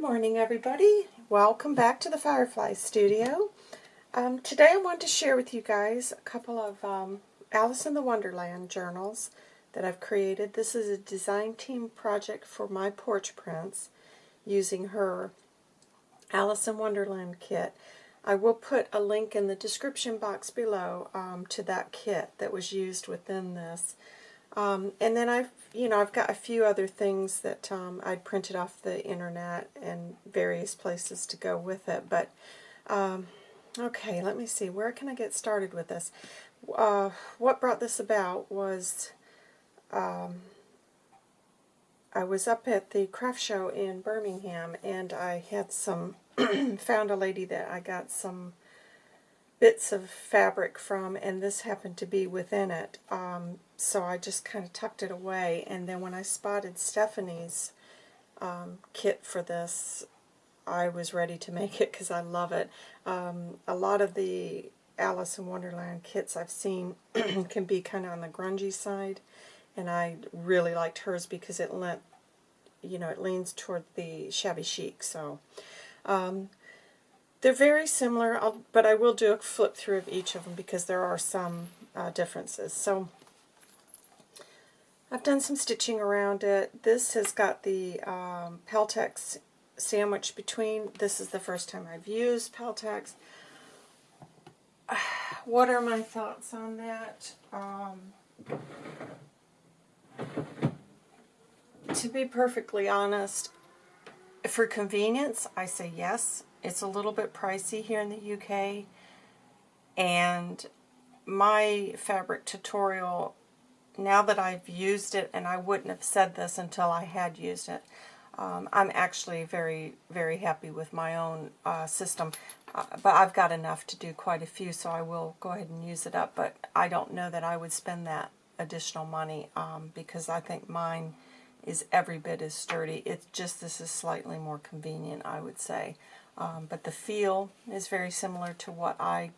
morning everybody. Welcome back to the Firefly Studio. Um, today I want to share with you guys a couple of um, Alice in the Wonderland journals that I've created. This is a design team project for my porch prints using her Alice in Wonderland kit. I will put a link in the description box below um, to that kit that was used within this. Um, and then I've, you know, I've got a few other things that um, I'd printed off the internet and various places to go with it. But, um, okay, let me see. Where can I get started with this? Uh, what brought this about was um, I was up at the craft show in Birmingham and I had some, found a lady that I got some bits of fabric from, and this happened to be within it. Um, so I just kind of tucked it away, and then when I spotted Stephanie's um, kit for this, I was ready to make it because I love it. Um, a lot of the Alice in Wonderland kits I've seen can be kind of on the grungy side, and I really liked hers because it lent, you know, it leans toward the shabby chic. So, um, they're very similar, I'll, but I will do a flip through of each of them because there are some uh, differences. So I've done some stitching around it. This has got the um, Peltex sandwich between. This is the first time I've used Peltex. What are my thoughts on that? Um, to be perfectly honest, for convenience, I say yes. It's a little bit pricey here in the UK, and my fabric tutorial, now that I've used it, and I wouldn't have said this until I had used it, um, I'm actually very, very happy with my own uh, system. Uh, but I've got enough to do quite a few, so I will go ahead and use it up. But I don't know that I would spend that additional money um, because I think mine is every bit as sturdy. It's just this is slightly more convenient, I would say. Um, but the feel is very similar to what I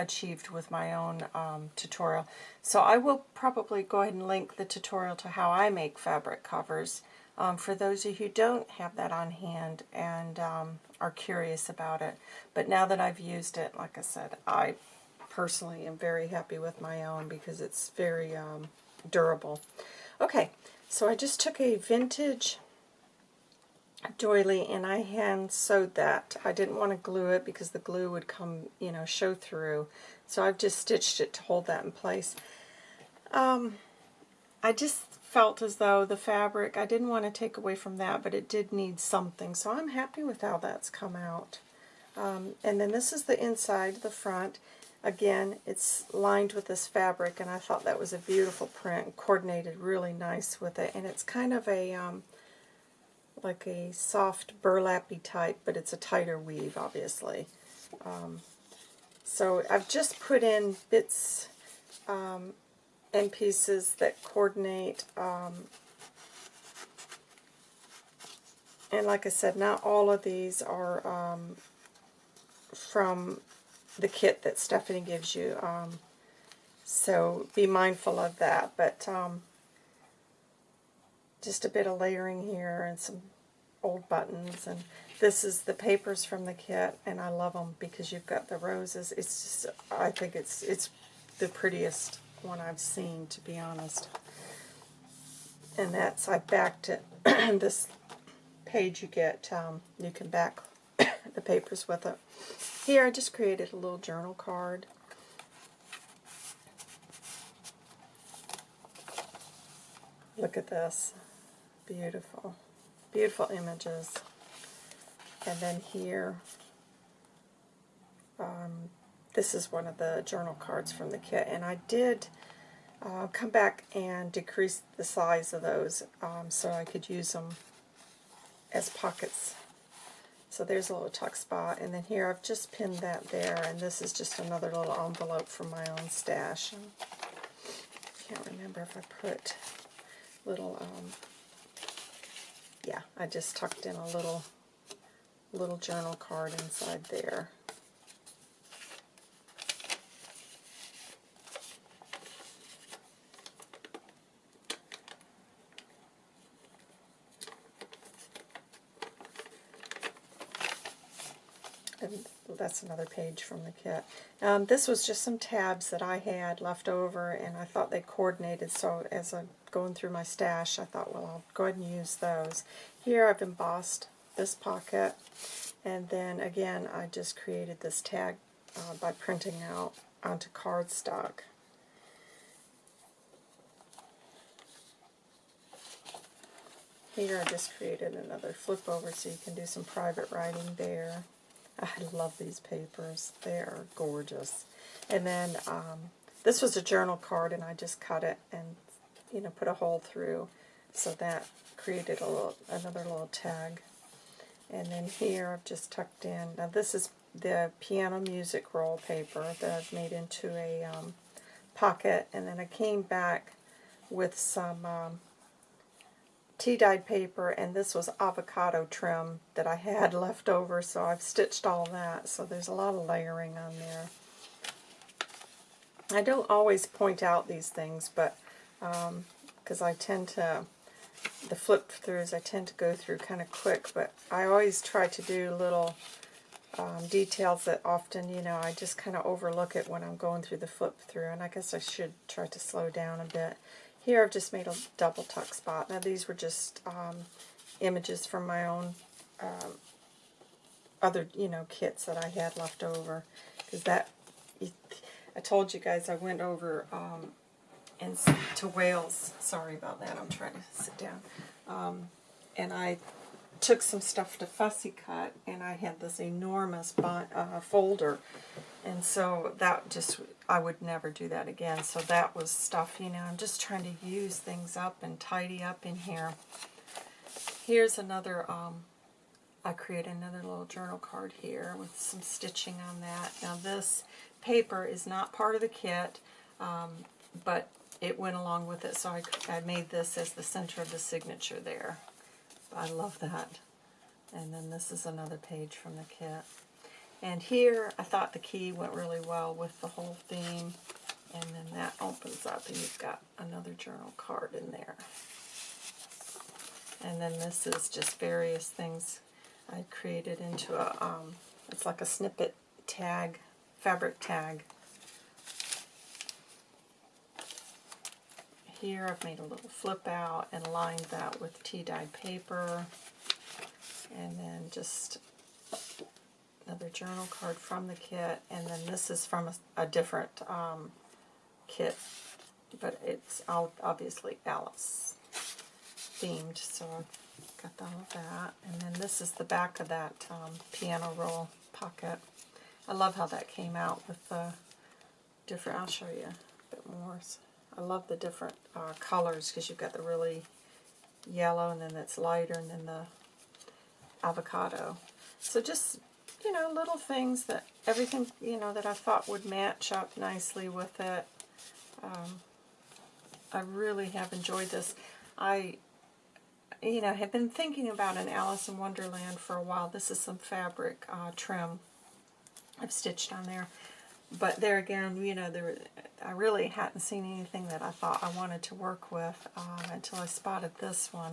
achieved with my own um, tutorial. So I will probably go ahead and link the tutorial to how I make fabric covers um, for those of you who don't have that on hand and um, are curious about it. But now that I've used it, like I said, I personally am very happy with my own because it's very um, durable. Okay, so I just took a vintage doily and I hand sewed that. I didn't want to glue it because the glue would come, you know, show through. So I've just stitched it to hold that in place. Um, I just felt as though the fabric, I didn't want to take away from that, but it did need something. So I'm happy with how that's come out. Um, and then this is the inside, the front. Again, it's lined with this fabric, and I thought that was a beautiful print, coordinated really nice with it. And it's kind of a, um, like a soft burlappy type, but it's a tighter weave, obviously. Um, so I've just put in bits um, and pieces that coordinate. Um, and like I said, not all of these are um, from the kit that Stephanie gives you. Um, so be mindful of that. But um, just a bit of layering here and some old buttons. And this is the papers from the kit, and I love them because you've got the roses. It's just, I think it's it's the prettiest one I've seen, to be honest. And that's, I backed it. this page you get, um, you can back the papers with it. Here I just created a little journal card. Look at this. Beautiful. Beautiful images. And then here, um, this is one of the journal cards from the kit. And I did uh, come back and decrease the size of those um, so I could use them as pockets. So there's a little tuck spot. And then here I've just pinned that there. And this is just another little envelope from my own stash. I can't remember if I put little um, yeah, I just tucked in a little little journal card inside there. and that's another page from the kit. Um, this was just some tabs that I had left over, and I thought they coordinated, so as I'm going through my stash, I thought, well, I'll go ahead and use those. Here I've embossed this pocket, and then again, I just created this tag uh, by printing out onto cardstock. Here I just created another flip over so you can do some private writing there. I love these papers. They are gorgeous. And then um, this was a journal card and I just cut it and you know put a hole through so that created a little another little tag. And then here I've just tucked in, now this is the piano music roll paper that I've made into a um, pocket and then I came back with some um, tea-dyed paper, and this was avocado trim that I had left over, so I've stitched all that. So there's a lot of layering on there. I don't always point out these things, but because um, I tend to, the flip-throughs, I tend to go through kind of quick, but I always try to do little um, details that often, you know, I just kind of overlook it when I'm going through the flip-through, and I guess I should try to slow down a bit. Here I've just made a double tuck spot. Now these were just um, images from my own um, other, you know, kits that I had left over. Because that, I told you guys I went over um, and to Wales. Sorry about that. I'm trying to sit down. Um, and I took some stuff to fussy cut, and I had this enormous uh, folder and so that just, I would never do that again. So that was stuff, you know, I'm just trying to use things up and tidy up in here. Here's another, um, I created another little journal card here with some stitching on that. Now this paper is not part of the kit, um, but it went along with it, so I, I made this as the center of the signature there. I love that. And then this is another page from the kit. And here, I thought the key went really well with the whole theme. And then that opens up and you've got another journal card in there. And then this is just various things I created into a, um, it's like a snippet tag, fabric tag. Here I've made a little flip out and lined that with tea-dyed paper. And then just another journal card from the kit, and then this is from a, a different um, kit, but it's obviously Alice themed, so I've got all of that. And then this is the back of that um, piano roll pocket. I love how that came out with the different, I'll show you a bit more. I love the different uh, colors because you've got the really yellow and then it's lighter and then the avocado. So just you know, little things that everything, you know, that I thought would match up nicely with it. Um, I really have enjoyed this. I, you know, have been thinking about an Alice in Wonderland for a while. This is some fabric uh, trim I've stitched on there. But there again, you know, there, I really hadn't seen anything that I thought I wanted to work with um, until I spotted this one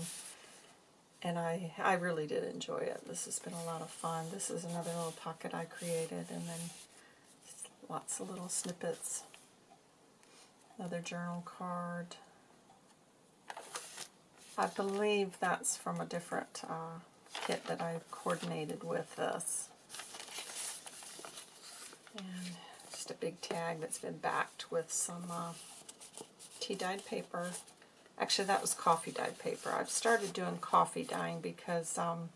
and I, I really did enjoy it. This has been a lot of fun. This is another little pocket I created, and then lots of little snippets. Another journal card. I believe that's from a different uh, kit that I've coordinated with this. And just a big tag that's been backed with some uh, tea-dyed paper. Actually, that was coffee dyed paper. I've started doing coffee dyeing because um,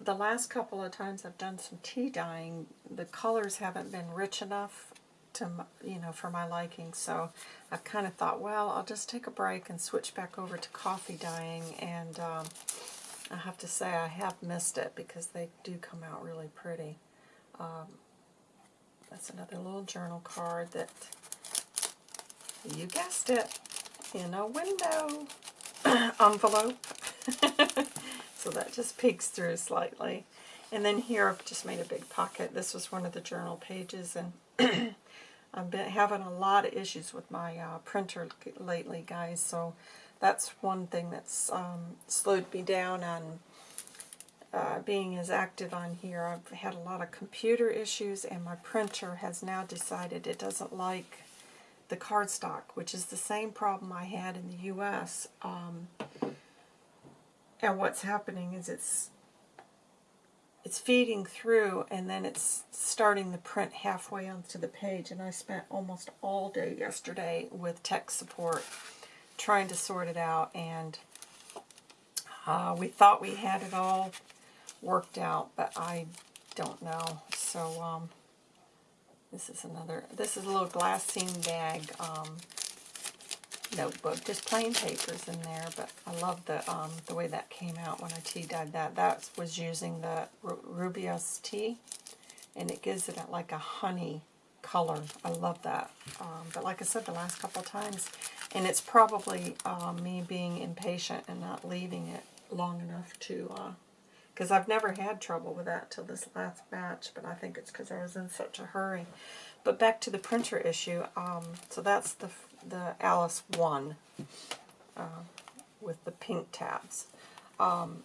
the last couple of times I've done some tea dyeing, the colors haven't been rich enough to, you know, for my liking. So I've kind of thought, well, I'll just take a break and switch back over to coffee dyeing. And um, I have to say I have missed it because they do come out really pretty. Um, that's another little journal card that, you guessed it, in a window envelope. so that just peeks through slightly. And then here I've just made a big pocket. This was one of the journal pages, and I've been having a lot of issues with my uh, printer lately, guys. So that's one thing that's um, slowed me down on uh, being as active on here. I've had a lot of computer issues, and my printer has now decided it doesn't like the cardstock, which is the same problem I had in the U.S. Um, and what's happening is it's it's feeding through and then it's starting the print halfway onto the page and I spent almost all day yesterday with tech support trying to sort it out and uh, we thought we had it all worked out but I don't know so um, this is another this is a little glassine bag um, notebook. Just plain papers in there, but I love the um, the way that came out when I tea dyed that. That was using the Rooibos tea, and it gives it like a honey color. I love that. Um, but like I said the last couple times, and it's probably uh, me being impatient and not leaving it long enough to, because I've never had trouble with that till this last batch, but I think it's because I was in such a hurry. But back to the printer issue, um, so that's the the Alice 1 uh, with the pink tabs. Um,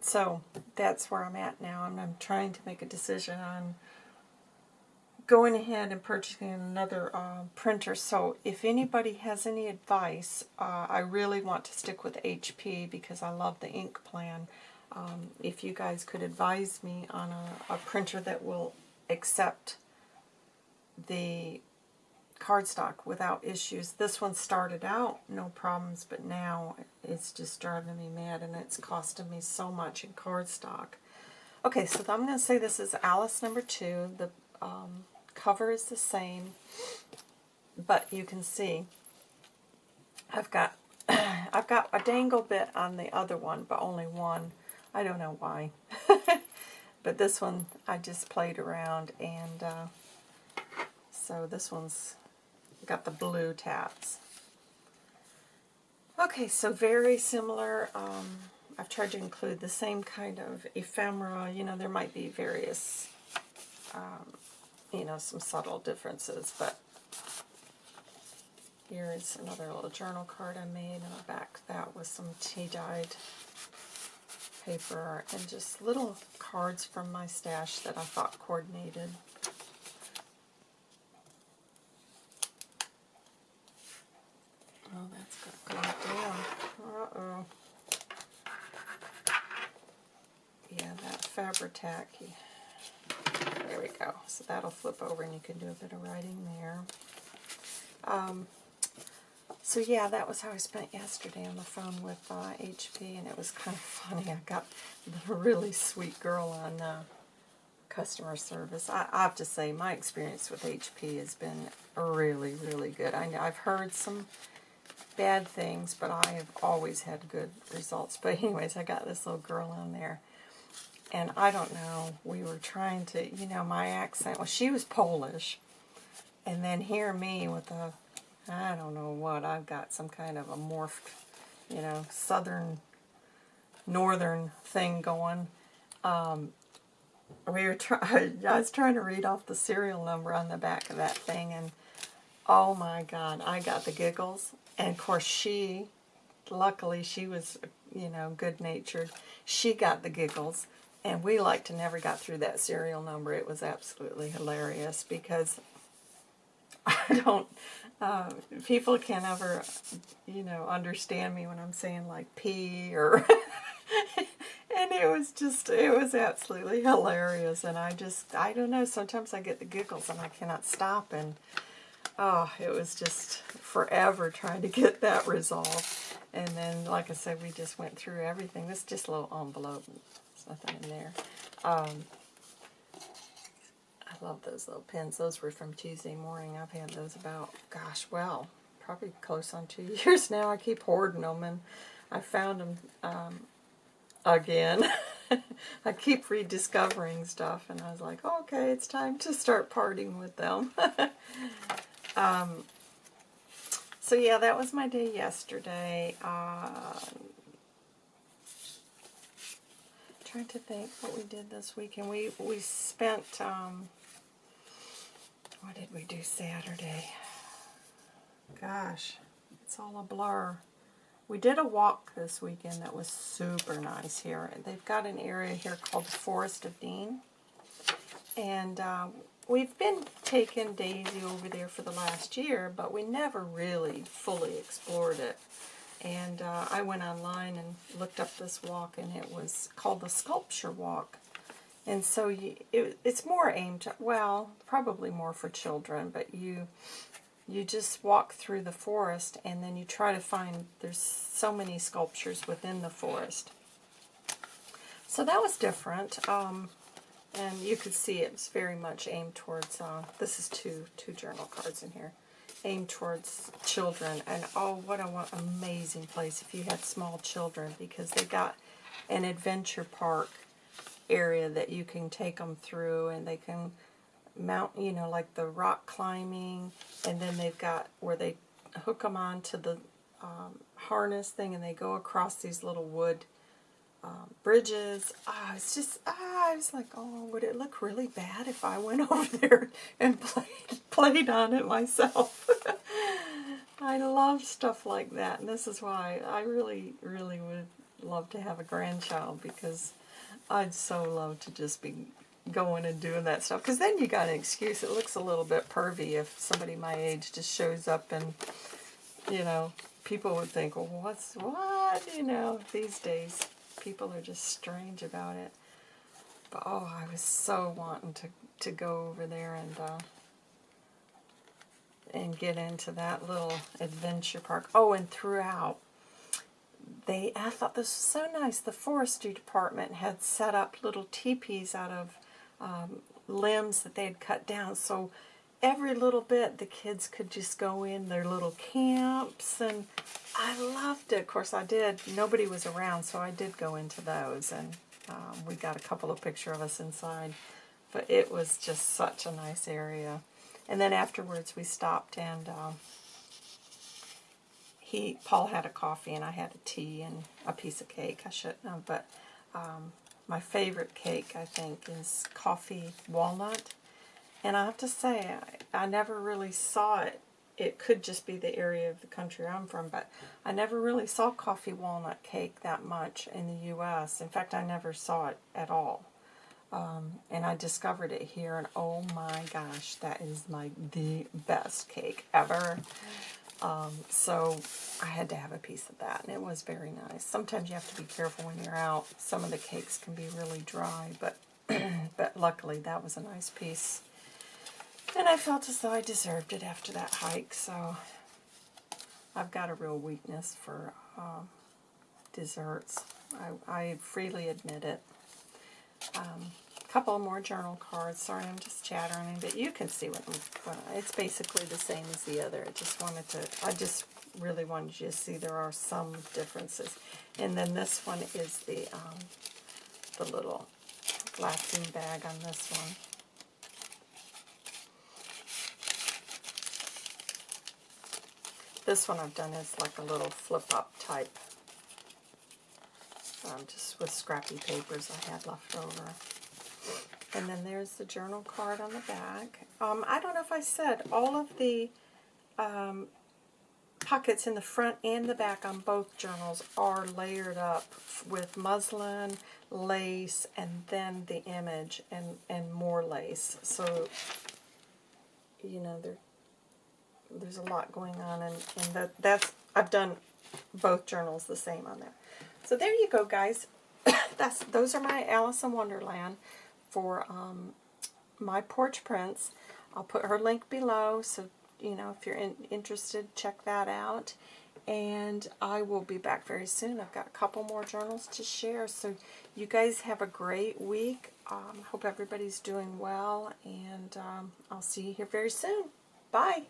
so that's where I'm at now, and I'm trying to make a decision on going ahead and purchasing another uh, printer. So if anybody has any advice, uh, I really want to stick with HP because I love the ink plan. Um, if you guys could advise me on a, a printer that will accept the cardstock without issues. This one started out no problems, but now it's just driving me mad and it's costing me so much in cardstock. Okay, so I'm going to say this is Alice number two. The um, cover is the same, but you can see I've got I've got a dangle bit on the other one, but only one. I don't know why. but this one I just played around and uh, so this one's got the blue tabs. Okay, so very similar. Um, I've tried to include the same kind of ephemera. You know, there might be various, um, you know, some subtle differences, but here is another little journal card I made, and I back that with some tea-dyed paper and just little cards from my stash that I thought coordinated. Oh, that's got glued down. Uh-oh. Yeah, that Fabri-Tac. There we go. So that'll flip over and you can do a bit of writing there. Um, so yeah, that was how I spent yesterday on the phone with uh, HP, and it was kind of funny. I got the really sweet girl on uh, customer service. I, I, have to say, my experience with HP has been really, really good. I, I've heard some bad things, but I have always had good results. But anyways, I got this little girl on there. And I don't know, we were trying to, you know, my accent, well, she was Polish. And then hear me with a, I don't know what, I've got some kind of a morphed, you know, southern, northern thing going. Um, we were try I was trying to read off the serial number on the back of that thing, and oh my God, I got the giggles. And of course she, luckily she was, you know, good-natured. She got the giggles. And we like to never got through that serial number. It was absolutely hilarious because I don't, uh, people can't ever, you know, understand me when I'm saying like P or, and it was just, it was absolutely hilarious. And I just, I don't know, sometimes I get the giggles and I cannot stop. And oh, it was just forever trying to get that resolved. And then, like I said, we just went through everything. This is just a little envelope. There's nothing in there. Um, love those little pins. Those were from Tuesday morning. I've had those about, gosh, well, probably close on two years now. I keep hoarding them, and I found them um, again. I keep rediscovering stuff, and I was like, okay, it's time to start parting with them. Um, so yeah, that was my day yesterday. Uh, trying to think what we did this weekend. We we spent. Um, what did we do Saturday? Gosh, it's all a blur. we did a walk this weekend that was super nice here. They've got an area here called the Forest of Dean. And uh, we've been taking Daisy over there for the last year, but we never really fully explored it. And uh, I went online and looked up this walk, and it was called the Sculpture Walk. And so you, it, it's more aimed, well, probably more for children, but you you just walk through the forest and then you try to find, there's so many sculptures within the forest. So that was different. Um, and you could see it was very much aimed towards, uh, this is two, two journal cards in here, aimed towards children. And oh, what a an amazing place if you had small children because they got an adventure park area that you can take them through and they can mount, you know, like the rock climbing, and then they've got where they hook them onto the um, harness thing and they go across these little wood um, bridges. Ah, it's just, ah, I was like, oh, would it look really bad if I went over there and played, played on it myself? I love stuff like that, and this is why I really, really would love to have a grandchild because I'd so love to just be going and doing that stuff. Because then you got an excuse. It looks a little bit pervy if somebody my age just shows up and, you know, people would think, well, what's, what? You know, these days, people are just strange about it. But, oh, I was so wanting to, to go over there and, uh, and get into that little adventure park. Oh, and throughout, they, I thought this was so nice. The forestry department had set up little teepees out of um, limbs that they had cut down. So every little bit the kids could just go in their little camps and I loved it. Of course I did. Nobody was around so I did go into those and um, we got a couple of pictures of us inside. But it was just such a nice area. And then afterwards we stopped and um, he Paul had a coffee and I had a tea and a piece of cake. I shouldn't have, but um, my favorite cake, I think, is coffee walnut. And I have to say, I, I never really saw it. It could just be the area of the country I'm from, but I never really saw coffee walnut cake that much in the U.S. In fact, I never saw it at all. Um, and I discovered it here, and oh my gosh, that is my the best cake ever. Um, so I had to have a piece of that, and it was very nice. Sometimes you have to be careful when you're out. Some of the cakes can be really dry, but but luckily that was a nice piece. And I felt as though I deserved it after that hike, so I've got a real weakness for uh, desserts. I, I freely admit it. Um, couple more journal cards. Sorry, I'm just chattering, but you can see what, what it's basically the same as the other. I just wanted to, I just really wanted you to see there are some differences. And then this one is the, um, the little glassine bag on this one. This one I've done is like a little flip-up type, um, just with scrappy papers I had left over. And then there's the journal card on the back. Um, I don't know if I said, all of the um, pockets in the front and the back on both journals are layered up with muslin, lace, and then the image and, and more lace. So, you know, there, there's a lot going on, and, and that, that's, I've done both journals the same on there. So there you go, guys. that's Those are my Alice in Wonderland for um, my porch prints. I'll put her link below, so you know if you're in, interested, check that out. And I will be back very soon. I've got a couple more journals to share. So you guys have a great week. Um, hope everybody's doing well, and um, I'll see you here very soon. Bye.